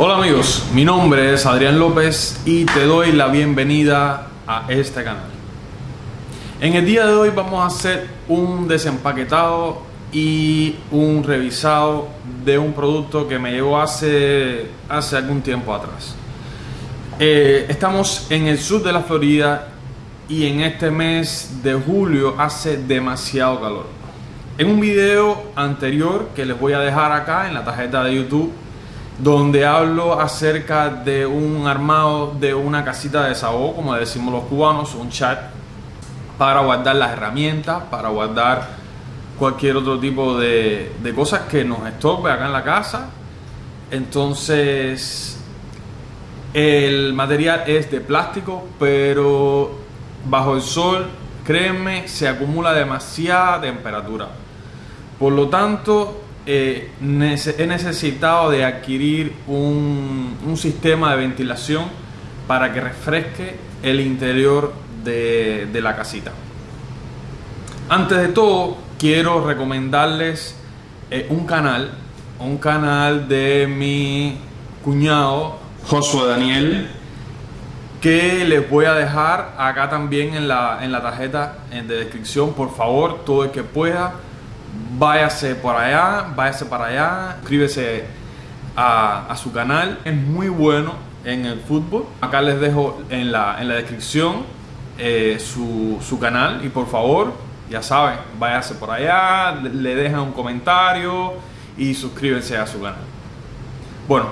Hola amigos, mi nombre es Adrián López y te doy la bienvenida a este canal. En el día de hoy vamos a hacer un desempaquetado y un revisado de un producto que me llegó hace, hace algún tiempo atrás. Eh, estamos en el sur de la Florida y en este mes de julio hace demasiado calor. En un video anterior que les voy a dejar acá en la tarjeta de YouTube donde hablo acerca de un armado de una casita de desahogo, como decimos los cubanos, un chat para guardar las herramientas, para guardar cualquier otro tipo de, de cosas que nos estorbe acá en la casa. Entonces, el material es de plástico, pero bajo el sol, créeme, se acumula demasiada temperatura. Por lo tanto, eh, he necesitado de adquirir un, sistema de ventilación para que refresque el interior de, la casita. Antes de todo, quiero recomendarles eh, un canal, un canal de mi cuñado Josué Daniel, que les voy a dejar acá también en la, en la tarjeta de descripción. Por favor, todo el que pueda váyase por allá, váyase para allá, suscríbese a, su canal. Es muy bueno en el fútbol. Acá les dejo en la, en la descripción eh, su, canal y por favor, ya saben, váyase por allá, le, dejan un comentario y suscríbense a su canal. Bueno,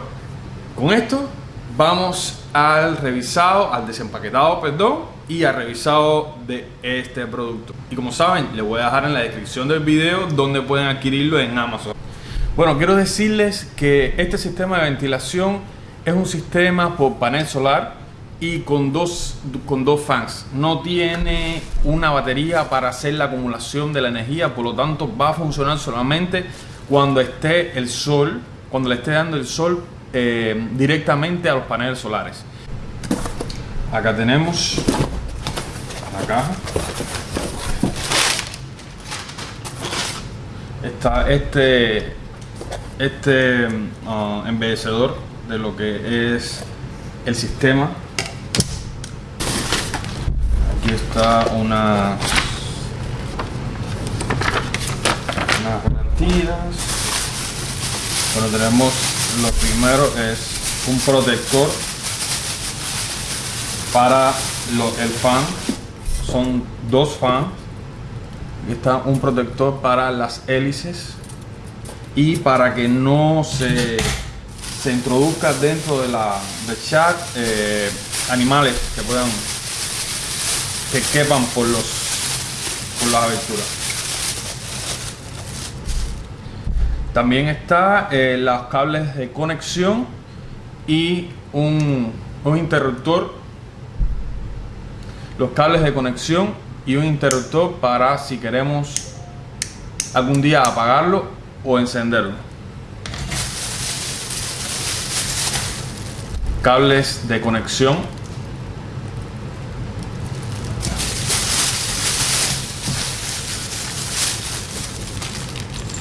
con esto vamos al revisado, al desempaquetado, perdón y ha revisado de este producto. Y como saben, les voy a dejar en la descripción del video donde pueden adquirirlo en Amazon. Bueno, quiero decirles que este sistema de ventilación es un sistema por panel solar y con dos, con dos fans. No tiene una batería para hacer la acumulación de la energía, por lo tanto va a funcionar solamente cuando esté el sol, cuando le esté dando el sol eh, directamente a los paneles solares. Acá tenemos la caja. Está este, este uh, embellecedor de lo que es el sistema. Aquí está una unas garantías. Bueno, tenemos lo primero es un protector para el fan. Son dos fans y está un protector para las hélices y para que no se, se introduzca dentro de la de chat eh, animales que puedan que quepan por los por las aberturas también está eh, los cables de conexión y un, un interruptor los cables de conexión y un interruptor para si queremos algún día apagarlo o encenderlo. Cables de conexión.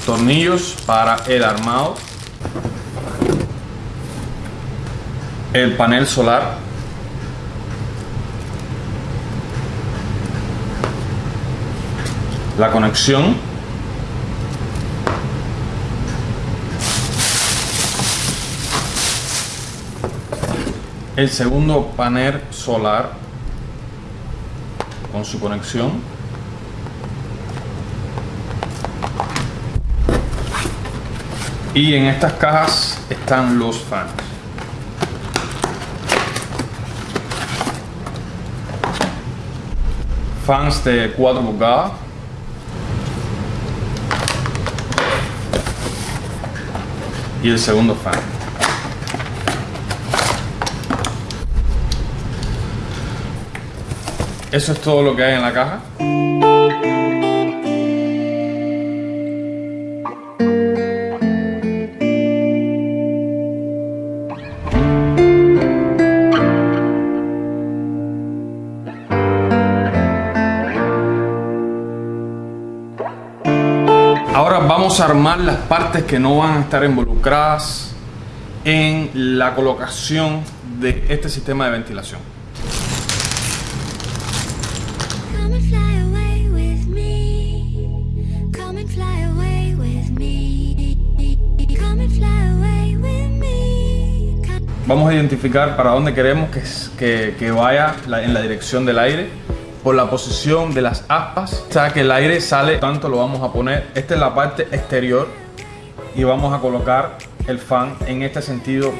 Tornillos para el armado. El panel solar la conexión el segundo panel solar con su conexión y en estas cajas están los fans fans de 4 pulgadas y el segundo fan. Eso es todo lo que hay en la caja. Vamos a armar las partes que no van a estar involucradas en la colocación de este sistema de ventilación. Vamos a identificar para dónde queremos que, que, vaya en la dirección del aire por la posición de las aspas. O sea que el aire sale, tanto lo vamos a poner. Esta es la parte exterior y vamos a colocar el fan en este sentido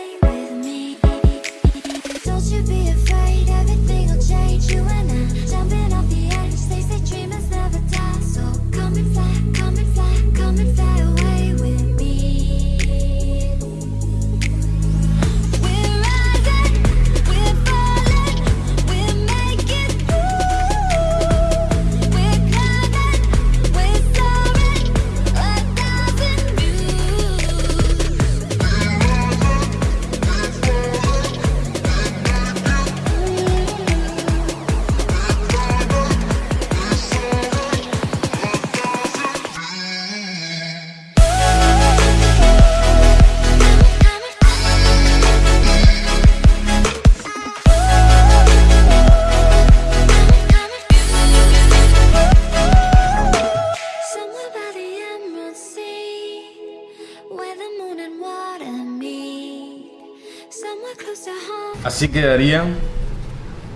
Así quedarían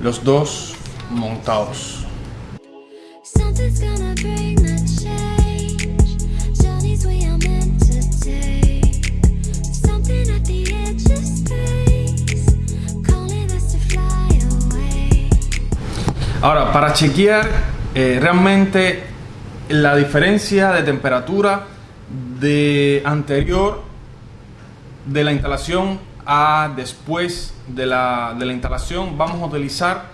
los dos montados. Ahora, para chequear eh, realmente la diferencia de temperatura de anterior de la instalación después de la, instalación vamos a utilizar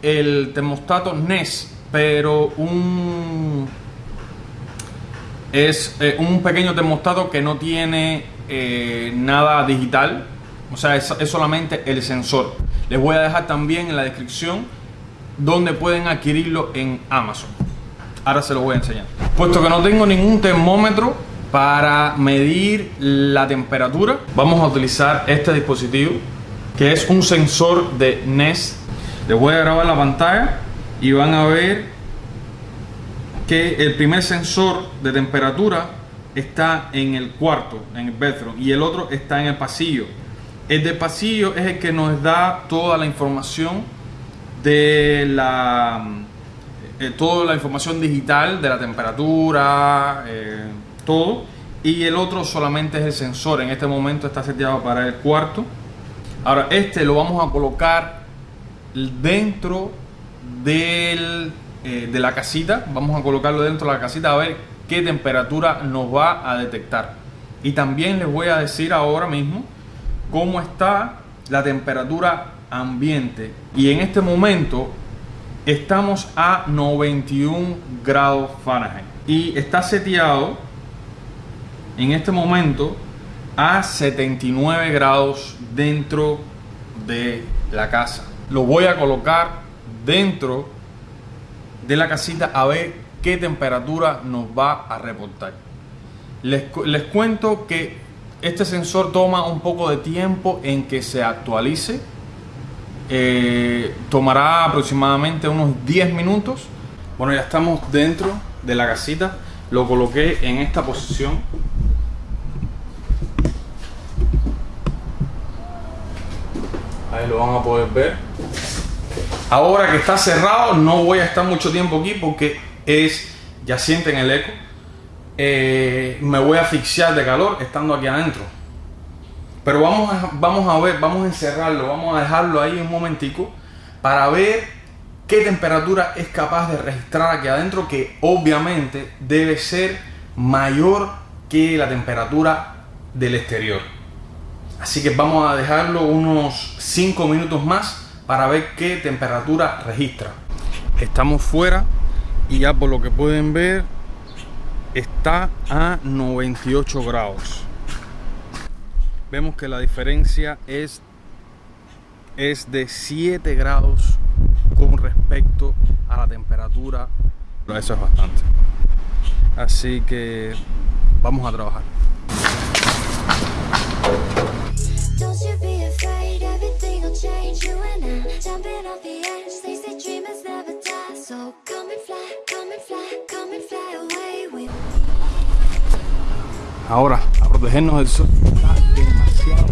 el termostato NES, pero un es eh, un pequeño termostato que no tiene eh, nada digital, o sea, es, es, solamente el sensor. Les voy a dejar también en la descripción donde pueden adquirirlo en Amazon. Ahora se lo voy a enseñar. Puesto que no tengo ningún termómetro, para medir la temperatura vamos a utilizar este dispositivo que es un sensor de Nest. Les voy a grabar la pantalla y van a ver que el primer sensor de temperatura está en el cuarto, en el bedroom, y el otro está en el pasillo. El de pasillo es el que nos da toda la información de la eh, toda la información digital de la temperatura, eh, todo. Y el otro solamente es el sensor. En este momento está seteado para el cuarto. Ahora este lo vamos a colocar dentro del, eh, de la casita. Vamos a colocarlo dentro de la casita a ver qué temperatura nos va a detectar. Y también les voy a decir ahora mismo cómo está la temperatura ambiente. Y en este momento estamos a 91 grados Fahrenheit. Y está seteado en este momento a 79 grados dentro de la casa. Lo voy a colocar dentro de la casita a ver qué temperatura nos va a reportar. Les, les cuento que este sensor toma un poco de tiempo en que se actualice. Eh, tomará aproximadamente unos 10 minutos. Bueno, ya estamos dentro de la casita. Lo coloqué en esta posición lo van a poder ver. Ahora que está cerrado, no voy a estar mucho tiempo aquí porque es, ya sienten el eco. Eh, me voy a asfixiar de calor estando aquí adentro. Pero vamos a, vamos a ver, vamos a encerrarlo, vamos a dejarlo ahí un momentico para ver qué temperatura es capaz de registrar aquí adentro, que obviamente debe ser mayor que la temperatura del exterior. Así que vamos a dejarlo unos 5 minutos más para ver qué temperatura registra. Estamos fuera y ya por lo que pueden ver está a 98 grados. Vemos que la diferencia es, es de 7 grados con respecto a la temperatura. Eso es bastante. Así que vamos a trabajar. Ahora, a protegernos del sol. Está demasiado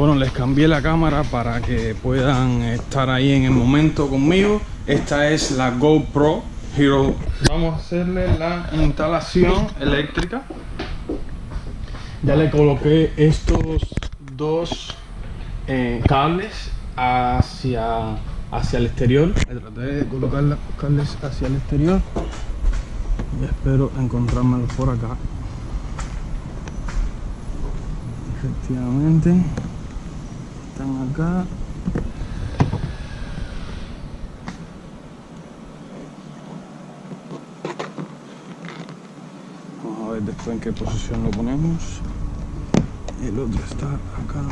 Bueno, les cambié la cámara para que puedan estar ahí en el momento conmigo. Esta es la GoPro Hero. Vamos a hacerle la instalación eléctrica. Ya le coloqué estos dos eh, cables hacia, hacia el exterior. Traté de colocar los cables hacia el exterior. Y espero encontrármelos por acá. Efectivamente están acá. Vamos a ver después en qué posición lo ponemos. El otro está acá.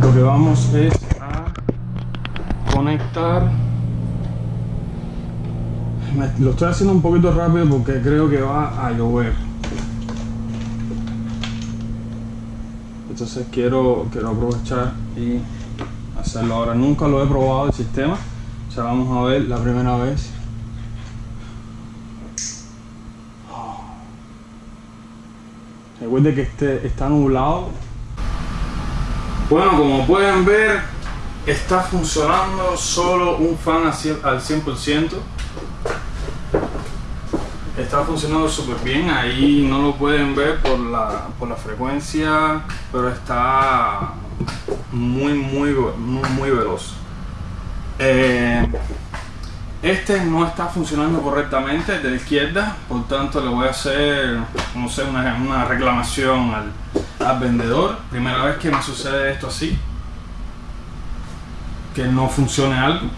Lo que vamos es a conectar. Lo estoy haciendo un poquito rápido porque creo que va a llover. Entonces quiero, quiero aprovechar y hacerlo ahora. Nunca lo he probado el sistema. O sea, vamos a ver la primera vez. Recuerde que este está nublado. Bueno, como pueden ver, está funcionando solo un fan al cien- al 100%. Está funcionando súper bien, ahí no lo pueden ver por la, por la frecuencia, pero está muy, muy, muy, veloz. Eh, este no está funcionando correctamente de la izquierda, por tanto le voy a hacer, no sé, una, una reclamación al, al vendedor. Primera vez que me sucede esto así, que no funcione algo.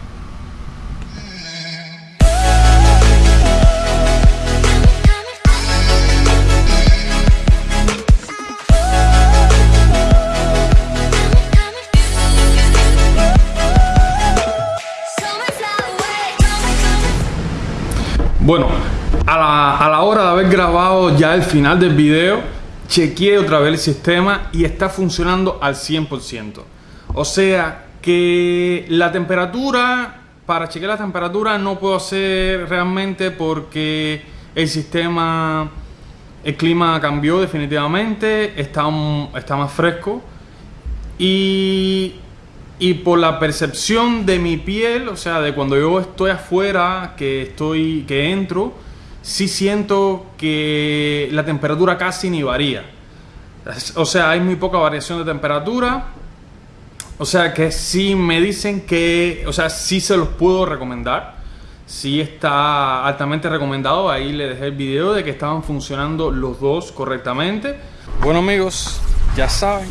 Bueno, a la, a la hora de haber grabado ya el final del video, chequeé otra vez el sistema y está funcionando al 100%. O sea que la temperatura, para chequear la temperatura no puedo hacer realmente porque el sistema, el clima cambió definitivamente, está, está más fresco. Y, y por la percepción de mi piel, o sea, de cuando yo estoy afuera, que estoy, que entro, sí siento que la temperatura casi ni varía. O sea, hay muy poca variación de temperatura. O sea que sí me dicen que, o sea, sí se los puedo recomendar. Sí está altamente recomendado. Ahí le dejé el video de que estaban funcionando los dos correctamente. Bueno amigos, ya saben,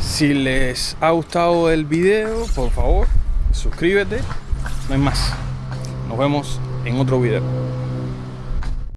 si les ha gustado el video, por favor, suscríbete. No hay más. Nos vemos en otro video.